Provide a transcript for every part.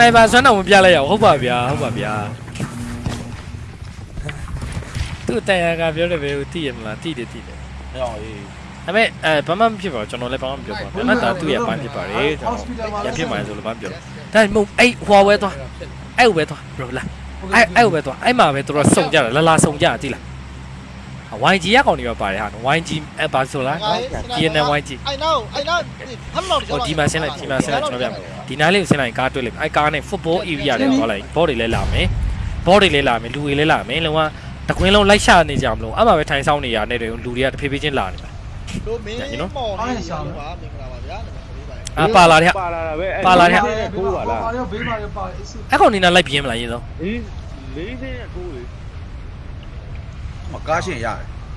နိုက်ပါဆွမ်းတော့မပြလိုက်ရအောင်ဟုတ်ပါဗျာဟုတ်ပါဗျာသူ့တန်ရကပြောတယ်ပဲသိရမလားသိတယ်သိတယ်ဟဲ့အောင်အေးဒါပေမဲ့အဲဘာမှမဖြစ်ပါဘူးကျွန်တော်လည်းဘာမှမပြောပါဘူး။နောက်တော့သူ့ရဲ့ပိုင်းဖြစ်ပါတယ်ကျွန်တော်ရဖြစ်မှဆိုလို့ဘာပြော။ဒါမှမဟုတ်အဲ့ဟွာဝဲသွားအဲ့ဟိုပဲသွား bro လာအဲ့အဲ့ဟိုပဲသွားအဲ့မှာပဲသူတို့စုံကြတယ်လာလာစုံကြတယ်သိလား။ YG ရကောင်တွေပဲပါတယ်ဟာ YG ဘာဆိုလား TNN YG I know I know ဟမ်လောက်တော့ဒီမှာဆင်းလိုက်ဒီမှာဆင်းလိုက်ကျွန်တော်ပြမယ်ဒီနားလေးကိုဆင်းလိုက်ကားတွေ့လိုက်အဲကားနဲ့ football area လေးသွားလိုက်ဘောတွေလဲလာမယ်ဘောတွေလဲလာမယ်လူတွေလဲလာမယ်လုံးဝတကွင်းလုံးလိုက်ရှာနေကြမလို့အမှပဲထိုင်ဆောင်နေရတဲ့တွေလူတွေကတဖြည်းဖြည်းချင်းလာနေပါတို့မင်းမော်နေရှာပါမင်္ဂလာပါဗျာအာပါလာတဲ့ပါလာတာပဲပါလာတဲ့ကိုပါလားအဲ့ကောင်နေနာလိုက်ပြင်းမလားရေဆုံး၄၄၉ မကားရှင်ရ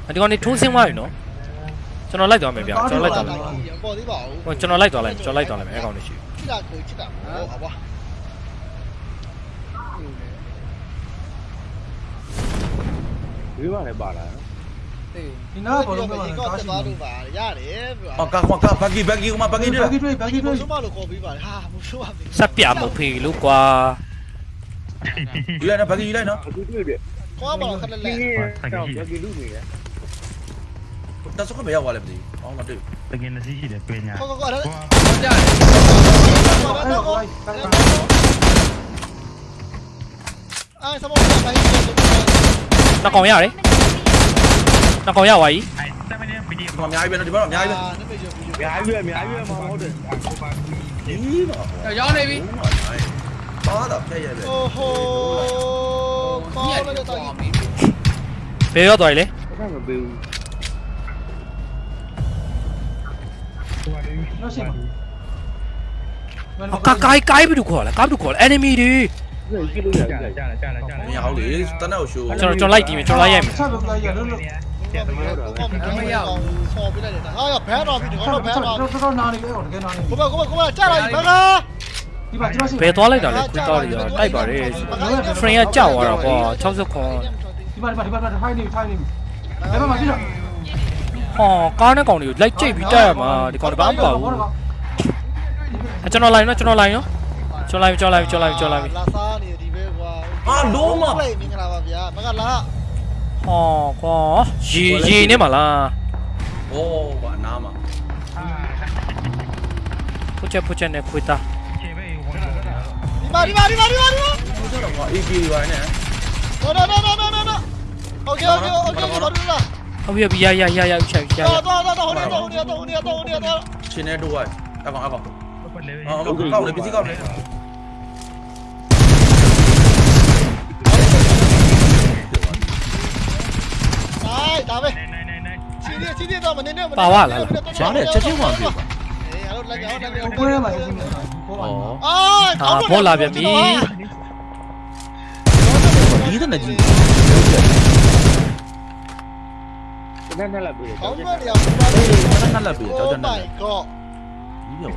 တယ်ဒီကောင်နေထိုးဆင်းသွားပြီနော်ကျွန်တော်လိုက်သွားမယ်ဗျာကျွန်တော်လိုက်သွားမယ်ပေါ်သေးပါဦးဟိုကျွန်တော်လိုက်သွားလိုက်ကျွန်တော်လိုက်သွားလိုက်မယ်အဲ့ကောင်နေရှိချစ်တာကိုချစ်တာဟောပါဘေးပါလည်းပါလာဒီနားဘောလုံးကဒီကောက်တက်သွားလို့ပါရတယ်ဗျာအော်ကာကာကာဘဂီဘဂီဥမာဘဂီဘတွေယ်ကြီးတွေ့ဘယ်ကြီးဒီတွေ့မိုးမလို့ခေါ်ပြီးပါတယ်ဟာမိုးဆိုးပါပြီစက်ပြမဖေလို့ကွာယူလိုက်နော်ဘဂီယူလိုက်နော်အခုတွေ့ပြီ ခေါ်ပါတော့ခက်လက်လက် တော့ရကီလူနေတယ် တက်စခဘယ်ရောက်သွားလဲမသိဘူးအောင်းမတွေ့ တကယ်လည်းရှိတယ်ပညာ ခေါ်ခေါ်ခေါ်အဲ့ဒါ အဲ့တော့ အာစမောကပိုင်းတယ် နှစ်ကောင်ရတယ်နှစ်ကောင်ရသွားပြီ အဲ7မိနစ်ဗီဒီယို ဒီမှာအများကြီးပဲနော်ဒီဘက်တော့အများကြီးပဲ အာနမေဂျီဗီဒီယို အများကြီးပဲအများကြီးပဲမဟုတ်တယ် ဒီမှာ ရောင်းနေပြီ ပါတာဖျက်ရပဲ โอ้โห ကောင်းလို့တော့ဘယ်ရောက်သွားပြီလဲဘာမှမပေးဘူးတော့ရှင်းပါအကာကိုင်းကိုင်းပြီလို့ခေါ်လားကားပြီလို့ခေါ်လား enemy တွေကြည့်လို့ရတယ်ကြာလာကြာလာကြာလာကြာမလာရဟုတ်လေတနက်ကိုရှိုးကျွန်တော်ကျွန်တော်လိုက်တီးမယ်ကျွန်တော်လိုက်ရိုက်မယ်ဆက်လို့လိုက်ရလို့လို့ကောင်းပြီကောင်းပြီဆော်ပြလိုက်တယ်ဟာရဘန်းတော်ပြီဒီကောင်တော့ဘန်းတော်တော့တော့နာနေပဲတကယ်နာနေကိုမကိုမကိုမကြားလိုက်ဘန်းကား ဒီပါကျွန်တော်ရှင်းဘယ်သွားလိုက်တာလဲခွေးတော့ရတိုက်ပါတယ် frame ကကြောက်သွားတာကွာ60ခွန်ဒီပါဒီပါဒီပါထိုင်နေထိုင်နေဘယ်မှာကြည့်တော့ဟောကားနဲ့ကောင်တွေကိုလိုက်ကြိတ်ပြီးတိုက်ရမှာဒီကောင်တပန်းပါဘူးအကျွန်တော်လိုက်နော်ကျွန်တော်လိုက်နော်ကျွန်တော်လိုက်ကျွန်တော်လိုက်ကျွန်တော်လိုက်ကျွန်တော်လိုက်လာစားနေဒီပဲကွာမင်္ဂလာပါဗျာမင်္ဂလာဟောကွာရေရေနေမှာလားโอ้ဘာနားမှာဖုတ်ချက်ဖုတ်ချက်နဲ့ခွေးသားခြေပဲဝင်လာတာ Vào đi vào đi vào đi vào đi vào. Không biết là gọi đi vào này. Đó đó đó đó đó đó. Ok ok ok ok đi vào. Không biết ya ya ya ya chạy chạy. Đó đó đó đó đi đó đi đó đi đó đi đó. Trên này đủ rồi. Ta vào vào. Ờ cậu này bên dưới cậu này. Đấy, đá về. Chi đi chi đi đâu mà đi đâu mà. Bảo à là. Chó để chết chứ đi. ပဲနိုင်နိုင်နိုင်နိုင်စီးရီစီးရီတော့မနေနဲ့ပါဝါလားလားရှားတယ်ချက်ချင်းဝင်ပြီပါအေးအဲ့လိုလိုက်အောင်လိုက်အောင်ကိုယ်ထဲမှာရှင်းနေတာဘောပါဩအာဟာဘောလာပြန်ပြီဒီတဲ့နေကြီးတနက်နဲ့လာပြီကောင်းမရအောင်နတ်လက်ပြီကြောက်ကြနေ my god ဒီပြော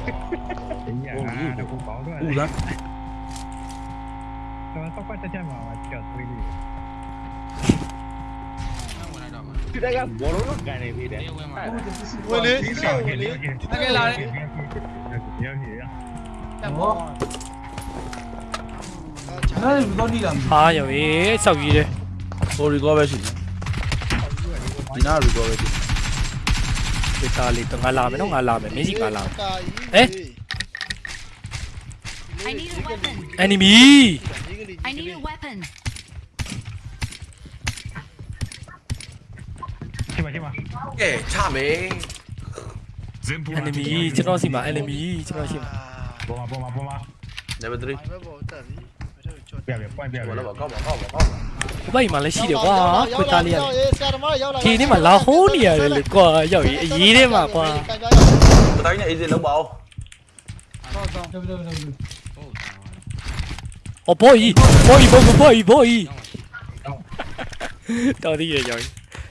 ညငါတော့ပေါင်းတော့ဦးလားတော့တော့ပတ်ချက်မှာကြောက်သွေးလေး ဒီတက်ကဘောလုံးတော့ကန်နေပြီတဲ့ဝင်လေဒီလိုဝင်လေတကယ်လာတယ်ရောင်းရရတက်ဘောနားနေတော့နေတာဟာရောရေစောက်ကြီးတယ်ဟိုရီကောပဲရှိတယ်ဒီနာရီကောပဲရှိဒီသားလေးတော့ငါလာမယ်နော်ငါလာမယ်မင်းစီငါလာမယ် I need a weapon. enemy I need a weapon. ချိပါချိပါကဲချမယ် enemy ကျွန်တော်စီမှာ enemy ကျွန်တော်ရှိမှာပေါ်မှာပေါ်မှာပေါ်မှာ level 3ဘယ်ပေါ်တက်ပြီပြပြပွင့်ပြဘာပြလဲကောက်ပါကောက်ပါကောက်ပါဘဘကြီးမှာလည်းရှိတယ်ကွာခွေးသားလေးရတယ်ဆရာသမားရောက်လာဒီနေ့မှာလာဟိုးနေရတယ်လေကွာရောက်ရေးအရေးထဲမှာကွာပတိုင်းနဲ့အေးစေးလောက်ပါအောင်တော့တော့တော့哦，boy boy boy boy boy，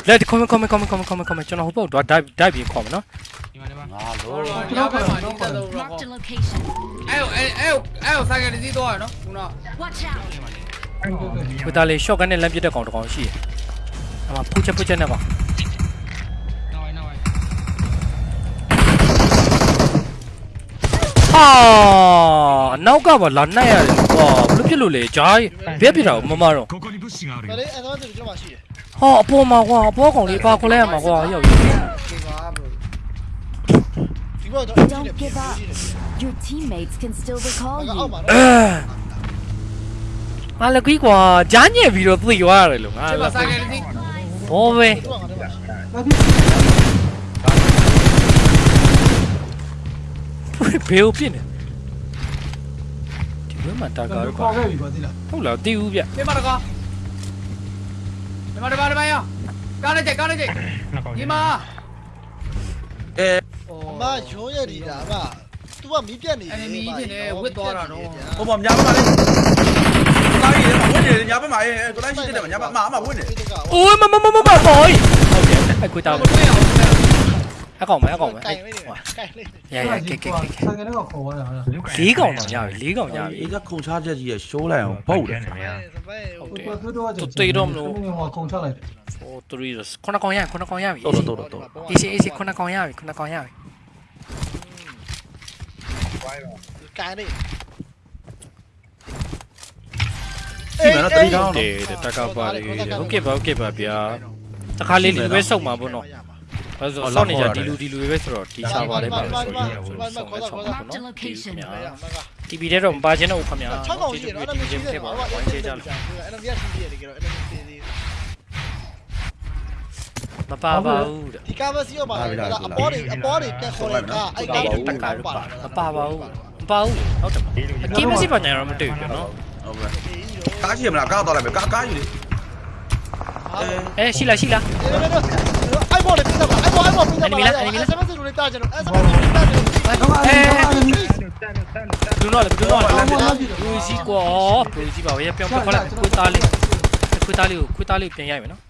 လက်ခွန်ခွန်ခွန်ခွန်ခွန်ခွန်ခွန်ကျွန်တော်ဟိုဘက်တော့ dive dive ပြီးခေါ်မယ်နော်ဒီမှာဒီမှာငါလို့ကျွန်တော်ဘက်မှာတော့ပတ်တော့တော့အဲ့အဲ့အဲ့အဲ့ဆိုင်ကလေးသွားရနော်ခုန Watch out ကိုသားလေး shotgun နဲ့လမ်းပြတဲ့ကောင်တကောင်ရှိတယ်အမဖူးချက်ဖူးချက်နဲ့ပါအာနောက်ကပါလာနိုင်ရတယ်ဟောဘလို့ဖြစ်လို့လဲဂျားဘယ်ဖြစ်တာမမတော့ကိုကိုနီဘုရှင်ကရတယ်အဲ့ဒါတော့ဒီလိုမှရှိတယ် ဟောအပေါ်မှာကွာအပေါ်ကောင်လေးပါခွလဲရမှာကွာရောက်ပြီ Don't give up. Your teammates can still recall you. ဟာလကွီကွာဂျားညက်ပြီးတော့သိသွားရတယ်လို့ငါလာဘောပဲဘယ်ပြင်းနေဒီဘက်မှာတာကားရောဟုတ်လားတီးဦးဗျပြန်ပါတော့ ဒီမှာဒီမှာဒီမှာရောကားလိုက်ကြကားလိုက်ကြနှစ်ကောင်ဒီမှာအဲအမရုံးရည်ဒီတာဗျ तू ကမီးပြတ်နေတယ်အဲ့မီးပြတ်နေဝစ်သွားတာတော့ဟိုမှာညာဘက်မှာလေကားကြီးလေဝင်နေညာဘက်မှာအဲကိုလိုက်ရှိတဲ့မှာညာဘက်မှာအမဝင်နေအိုးမမမမမပေါ်ဟုတ်တယ်အကွေတာမ အကောင်မဲအကောင်မဲကင်လေးကင်လေးရရကဲကဲကဲဆိုင်ကနေတော့ခေါ်သွားတာဟာလေးကောင်တော့ရပြီလေးကောင်ရပြီအေးကခုံချချက်ကြီးရရှိုးလိုက်အောင်ပုတ်တယ်စပယ်ဟုတ်တယ်သူတို့ကသူတိတ်တော့မလို့ဟောခုံချလိုက်တယ်4 3ခုနကောင်ရခုနကောင်ရပြီတော်တော်တော်တော်အေးစီအေးစီခုနကောင်ရပြီခုနကောင်ရပြီကင်လေးဒီမှာတော့တတိကောင်းတေးတက်ကပါလေဟုတ်ကဲ့ပါဟုတ်ကဲ့ပါဗျာတခါလေးလူပဲစုံမှာပေါ့နော် အဲဆိုစောင့်နေကြဒီလူဒီလူပဲဆိုတော့ဒီစာပါလေးပါဆိုရင်ဆိုတော့ဆောင်းဆောင်းပါနော် TV တဲ့တော့မပါခြင်းတော့ခင်ဗျာ6កောင်ရှိတယ်အဲ့ဒါမရှိချင်းသေးဖြစ်ဘူးပါဘာဝိုင်းချကြလို့အဲ့ဒါမြတ်ရှိသေးတယ်ကြတော့အဲ့ဒါမရှိသေးမပါပါဘူးတဲ့ဒီကားမစီရောပါလားအပေါ်တွေအပေါ်တွေတက်ခေါ်တဲ့ကားအဲ့ကားတတွေက်ကရပါမပါပါဘူးမပါဘူးဟုတ်တယ်အကင်းမရှိပါညာတော့မတွေ့ဘူးနော်ဟုတ်ကဲ့ကားရှိမလားကားတော့လိုက်မယ်ကားကားယူလေအဲအဲရှိလားရှိလား အဲ့ပေါ်တွေပြတာပါအဲ့ပေါ်အဲ့ပေါ်ပြတာပါအဲ့စမစလူတွေတာကြတော့အဲ့စမစလူတွေတာကြတော့တော့အဲ့ဒါလည်းလူတော့လေလူတော့လေလူစီကွာလူစီပါဝေးပြောင်းပြောင်းခလာခွေးသားလေးခွေးသားလေးကိုခွေးသားလေးပြန်ရိုက်မယ်နော်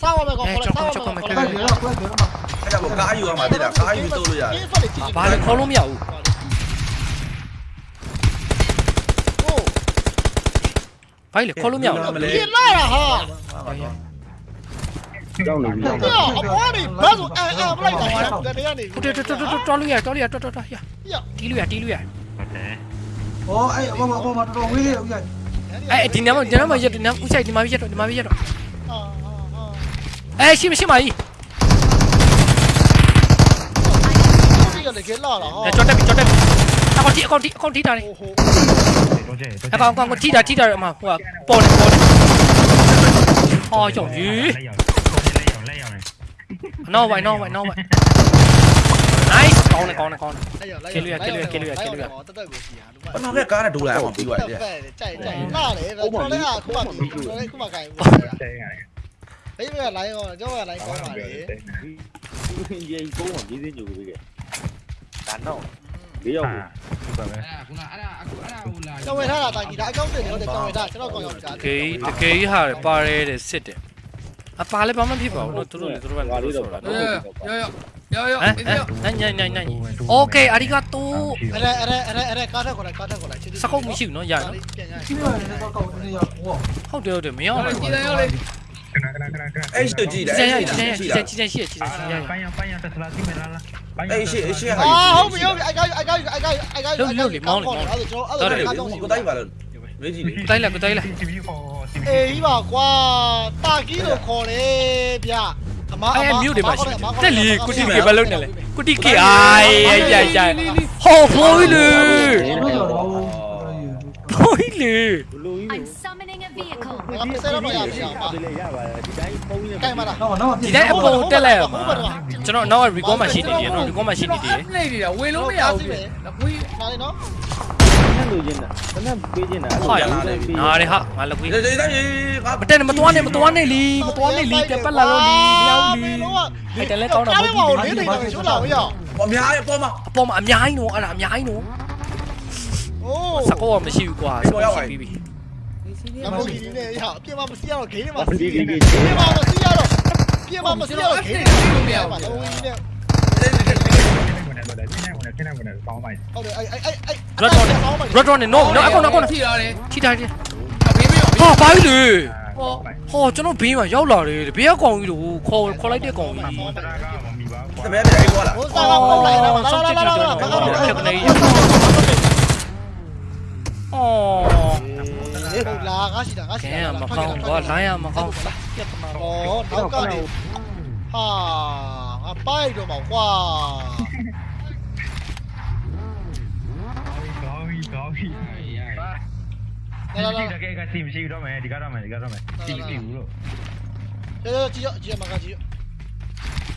စောင်းရမယ်ကောခေါ်စောင်းရမယ်အဲ့ဒါတော့ကွက်တယ်မှာအဲ့ဒါကိုကားယူရမှာတိတာကားယူတိုးလို့ရတယ်ဘာလဲခေါ်လို့မရဘူးဟိုဘာလဲခေါ်လို့မရဘူးပြလာတာဟာ ကြောက်နေပြီ။အပေါ်နေဘတ်ဆိုအန်အန်ပလိုက်တာ။တကယ်နေပြီ။တော်တော်တော်တော်လူရတော်လူရတော်တော်တော်ရ။တီးလူရတီးလူရ။ဟုတ်တယ်။ဟောအဲ့အပေါ်မှာအပေါ်မှာတော်တော်ဝေးလေးဦးရ။အဲ့ဒီနားမှာဒီနားမှာရဒီနားဦးဆိုင်ဒီမှာရတော့ဒီမှာရတော့။ဟာဟာဟာ။အဲ့ရှိမရှိမကြီး။လေကလာလားဟောကြောတက်ပြီကြောတက်ပြီအကောင်တီအကောင်တီအကောင်တီတာလေအကောင်ကောင်ကိုတီတာတီတာရမှာဟိုကပေါ်တယ်ပေါ်တယ်ဟောကြောက်ကြီး နော်ဝိုင်နော်ဝိုင်နော်ဝိုင် nice ကောင်းတယ်ကောင်းတယ်ကောင်းတယ်တက်တက်ကိုစီဟာလူမဘာမှကားနဲ့ဒိုးလိုက်အောင်ပြီးသွားတယ်ဖက်ကြိုက်ကြိုက်လာတယ်ကျွန်တော်လည်းအခုမှကျွန်တော်လည်းအခုမှကြိုက်ဘူး对呀，ဘေးကလိုင်းကောကျွန်တော်ကလိုင်းကောပါလေဒီကြီးကိုမ အပါလည်းဘာမှဖြစ်ပါဘူးနော်သူတို့လည်းသူတို့ပဲဘာလို့ဆိုတာနော်ရောရောရောရောနိုင်နိုင်နိုင်နိုင်โอเคအရီဂါတိုအဲ့အဲ့အဲ့အဲ့ကားထက်ခေါ်လိုက်ကားထက်ခေါ်လိုက်စကုတ်မရှိဘူးနော်ရနော်ပြန်ရပြန်ရဟုတ်တယ်ဟုတ်တယ်မရောဘူးကြည်တယ်ရောလေကနကနကနကနအဲ့ရှိကြည့်တယ်အဲ့ရှိကြည့်တယ်ကြည့်တယ်ရှိကြည့်တယ်ပိုင်းရပိုင်းရတက်လာကြည့်မလားလားပိုင်းရအဲ့ရှိအဲ့ရှိဟာဟုတ်ပြီဟုတ်ပြီ I got you I got you I got you I got you လုံးလုံးလေးမောင်းလေးမောင်းလေးတော်တယ်ကိုတိုင်းပါလို့မေးကြည့်လေကိုတိုင်းလာကိုတိုင်းလာ အေးကြီးပါကွာတာကီလို့ခေါ်တယ်ဗျအမအအဲမမြို့တွေမှာရှိတယ်တက်လီကုတီကေဘယ်လုံးနဲ့လဲကုတီကေအိုင်ရိုက်ရိုက်ရိုက်ဟောဖိုးလေတော့တော့ဖိုးလေဘလူကြီး I'm summoning a vehicle. ငါပစဲတော့မရဘူး။ဒီလေရပါတယ်ဒီတိုင်းပုံးနေ။ကဲမလား။တော့တော့ဒီတိုင်းအပေါ်တက်လိုက်ရမှာ။ကျွန်တော်နောက် record မှာရှိနေတယ်နော် record မှာရှိနေတယ်။နေနေတာဝေလို့မရဘူး။လက်ကွေးပါလေနော်။နဲ့လိုချင်တာတနက်ပေးချင်တာဟာရတယ်နားတယ်ဟာငါလက်ကွေးဒီဒီတိုင်းငါမတက်နဲ့မသွားနဲ့မသွားနဲ့လीမသွားနဲ့လीပြပတ်လာလို့လीမရောက်လीအဲ့တလဲကောင်းတာမဟုတ်ဘူးဒီမှာရှုပ်လာမရအောင်အများကြီးအပေါ်မှာအပေါ်မှာအများကြီးနော်အဲ့ဒါအများကြီးနော်โอ้สกอร์ไม่ရှိဘူးกว่าဆိုပြီးပြီ လမ်ဘိုဂီနီနဲ့ရအပြင်မှာမစီရတော့ဂိမ်းထဲမှာစီးနေပြင်မှာမစီရတော့ပြင်မှာမစီရတော့ဂိမ်းထဲမှာမရဘူးလမ်ဘိုဂီနီနဲ့ဟုတ်တယ်အဲ့အဲ့အဲ့အဲ့ drop down drop down နဲ့ no no အကောင်အကောင်ထိရတယ်ထိတာတယ်ဘေးမေးရောဟာပါပြီလေဟောဟောကျွန်တော်ဘေးမှာရောက်လာတယ်ဘေးကကောင်ကြီးလို့ခေါ်ခေါ်လိုက်တဲ့ကောင်ကြီးတပည့်ပြေးခေါ်လာဟိုစားကောင်လိုက်လာဆောက်ချစ်ချစ်တော့ဘာကောင်ဖြစ်နေရအော် လားငါရှိတာငါရှိကဲတာမကောင်းကွာလိုင်းရမကောင်းပြတ်မှာပေါ့နောက်ကနေဟာငါပိုက်တော့မှာကွာကောင်းပြီကောင်းပြီလာလာလာဒီတကယ်ကစီမရှိတော့မယ်ဒီကတော့မယ်ဒီကတော့မယ်စီမရှိဘူးလို့ကြည့်ကြည့်ကြည့်မှာကကြည့်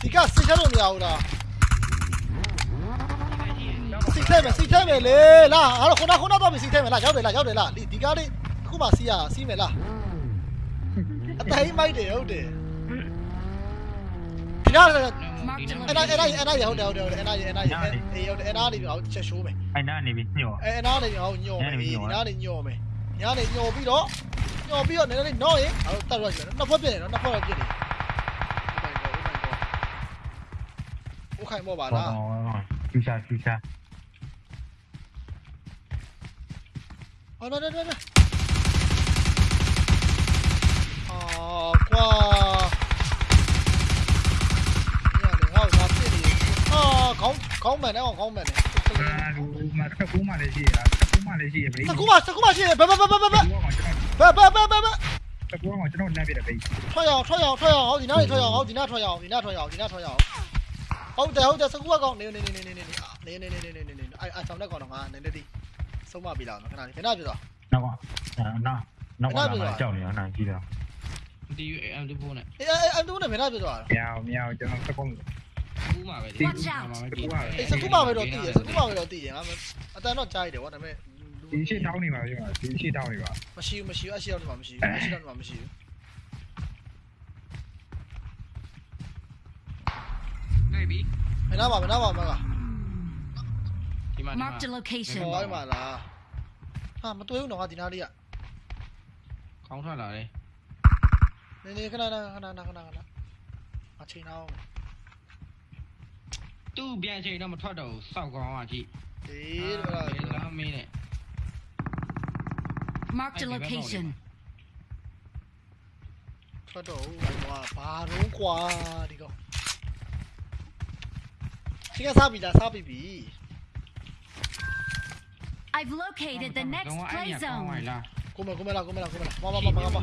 ဒီကစိတ်ထဲလို့မရဘူးလားစိတ်ထဲမယ်စိတ်ထဲမယ်လေလာအဲ့တော့ခုနခုနတော့ပြီစိတ်ထဲမယ်လာရောက်တယ်လာရောက်တယ်လာဒီကားလေးအ ခုမှစီးရစီးမယ်လားအတိုင်းမိုက်တယ်ဟုတ်တယ်ဒီနား Marked a အဲ့နာအဲ့နာ location. အဲ့နာရဟုတ်တယ်ဟုတ်တယ်အဲ့နာရအဲ့နာရအေးဟုတ်တယ်အဲ့နာနေပြီးတော့ချက်ရှိုးမယ် အဲ့နာနေပြီညော့ အဲ့နာနေပြီးတော့ညော်မယ်ဒီနာနေညော်မယ်ညာနေညော်ပြီးတော့ညော်ပြီးတော့နည်းနည်းနော်ရင်အဲ့တော့တတ်ရကြတယ်နှစ်ဖက်ပြည့်တယ်နော်နှစ်ဖက်ပြည့်တယ်โอเคမောပါလား ဖြူရှာဖြူရှာ ဟောနော်နော်နော်အာ ကွာညနေဟောငါပြည့်နေအာခေါင်းခေါင်းမှန်တယ်ခေါင်းမှန်တယ်အာလူမတစ်ခုမှလည်းရှိရတစ်ခုမှလည်းရှိရဘေးစကူမစကူမရှိဘဘဘဘဘဘဘဘဘဘဘတစ်ခုမှကျွန်တော်လမ်းပြတယ်ဘေးထွက်ရအောင်ထွက်ရအောင်ထွက်ရအောင်ဟောဒီနားနေထွက်ရအောင်ဟောဒီနားထွက်ရအောင်ဒီနားထွက်ရအောင်ဒီနားထွက်ရအောင်ဟုတ်တယ်ဟုတ်တယ်စကူကကောင်းနေနေနေနေနေနေနေနေနေနေနေနေအဲအဆောင်တဲ့ကောင်တော့ငါနည်းနည်းဒီဆုံးမပြီလားခဏလေးခဏပြတော့နောက်ကနောက်နောက်ကကြောက်နေအောင်နိုင်ကြည့်တော့ ဒီ M24 နဲ့ အေးအဲအတူနဲ့မင်းပြတော့မြောင်မြောင်ကျွန်တော်စကုံးကူးမှာပဲ Watch out. အေးစကူမပဲတော့တည်ရစကူမပဲတော့တည်ရငါအတန်တော့ကြားရတယ်ဗောဒါပေမဲ့ဒီရှိတောင်းနေပါပြောဒီရှိတောင်းနေပါမရှိဘူးမရှိဘူးအရှိတော့ဒီမှာမရှိဘူးအရှိတော့ဒီမှာမရှိဘူးတွေ့ပြီမင်းနာပါမင်းနာပါမကဒီမှာ Marked a location. ဟောဒီမှာလားဟာမတွေ့ဘူးတော့ငါဒီနားလေးကခေါင်းထွက်လာတယ် နေနေခဏခဏခဏခဏခဏခဏအချိန်အောင်သူ့ပြန်ချိန်တော့မထွက်တော့ဘူးစောက်ကောင်းอ่ะကြည့်အေးတော့လမ်းမင်းနဲ့ Marked a location. ထွက်တော့ဟိုဘာတော့ကွာဒီကောင်ဒီကစားပြီလားစားပြီပြီ I've located the next တော့ play အဲ့ကောင်းပါ zone. လားကိုမကိုမလာကိုမလာကိုမလာမမမမမ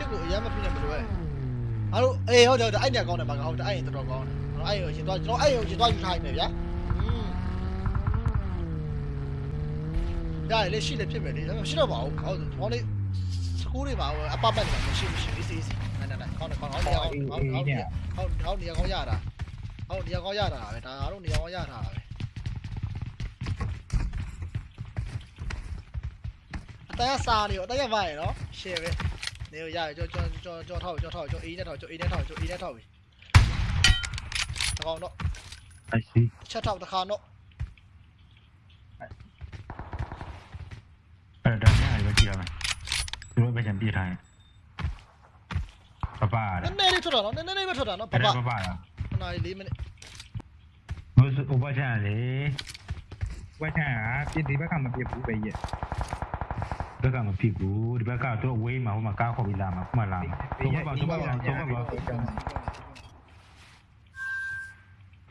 ရှစ်ကိုအရင်မဖြစ်နဲ့မလိုပဲအားတို့အေးဟုတ်တယ်ဟုတ်တယ်အဲ့ညကောင်းတယ်ပါကဟုတ်တယ်အဲ့ရင်တော်တော်ကောင်းတယ်ကျွန်တော်အဲ့ရင်ကိုရင်သွားကျွန်တော်အဲ့ရင်ကိုရင်သွားယူထားနေဗျာဒါလည်းရှိလည်းဖြစ်မယ်လေဒါပေမဲ့ရှိတော့ပါဘူးဟုတ်တယ်ကျွန်တော်လေးစကူးတွေပါဘူးအပပတ်နေမှာမရှိမရှိအေးစေးစေးနိုင်နိုင်နိုင်ကောင်းတယ်ကောင်းတယ်ဟုတ်တယ်ဟုတ်တယ်ဟုတ်တယ်ဟုတ်တယ်ကောင်းရတာဟုတ်တယ်ကောင်းရတာပဲဒါအားတို့နေရာကောင်းရတာပဲအတရစာနေရောအတရပါရနော်ရှယ်ပဲ Nếu ra cho cho cho cho thổi cho thổi cho ý nhé thổi cho ý nhé thổi cho ý nhé thổi. Thằng nó. I see. Cho thọc thằng nó. Ở đó ờ, nhá, ở kia mà. Tôi bây giờ bị thằng. Bà bà. Nên nên đi thôi đó, nên nên đi thôi đó, bà bà. Bà bà. Này lý mình. Mới sự ubah chả đấy. Ubah chả, biết đi bắt thằng mà biết bù bây beka maphiko uri beka to wema ho makakho bilama kumalama toba toba toba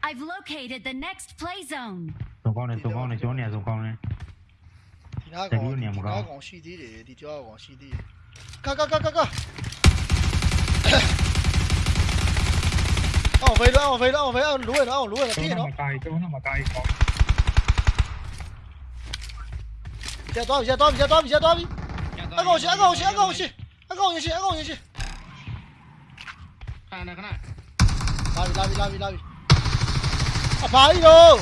I've located the next play zone. Tổng con này, tổng con này, chỗ này, tổng con này. Thì nó còn, thì nó còn CD để, thì chỗ còn CD. Cá, cá, cá, cá, cá. Ông về đó, ông về đó, ông về đó, lúa rồi đó, lúa rồi, tí nó. Nó mà cài, chỗ nó mà cài. 抓米线抓米线抓米线抓米线安哥我去安哥我去安哥我去安哥我去安哥我去安哥我看那个那拉比拉比拉比拉比。圾哎呦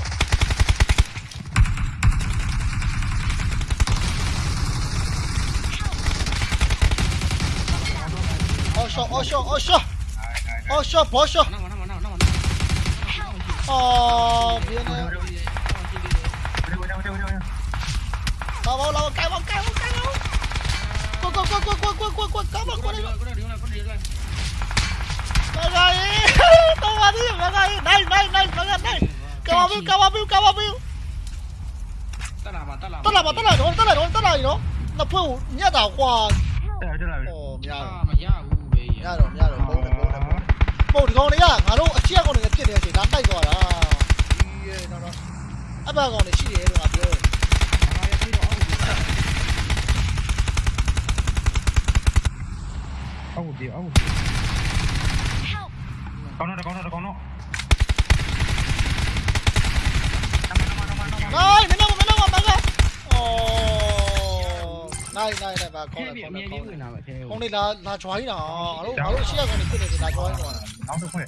好笑好笑好笑好笑不笑哦别那样 เราเราเราไกลเราไกลเราไกลเรากดกดกดกดกดกดกดกดกดมากดเลยมาไงตัวมาดิมาไงได้ได้ได้มาไงได้กาวาบิวกาวาบิวกาวาบิวတက်လာပါတက်လာတက်လာပါတက်လာတော့တက်လာတော့တက်လာရောနှစ်ဖွဲ့ကိုညက်တာကွာတက်လာတက်လာပြီဟောမရတော့မရဘူးပဲရတော့မရတော့ဘုံနဲ့ဘုံနဲ့ပုံဒီကောင်တွေကငါတို့အချက်ကောင်တွေဖြစ်နေတဲ့အချိန်ဒါတိုက်သွားတာဒီရဲ့တော့အဘကောင်တွေရှိတယ်လို့ငါပြော တယ်အောက်ကိုပြေအောက်ကို Help! ကောင်းတော့ကောင်းတော့ကောင်းတော့နိုင်မင်းတော့မင်းတော့မကအော်နိုင်နိုင်နိုင်ပါကောင်းတယ်ကောင်းတယ်ကောင်းတယ်နာပဲအဲကောင်းနေလာလာ join တာငါတို့ငါတို့ရှေ့ကောင်တွေဖြစ်နေတယ်လာ join တော့နောက်တစ်ခွက်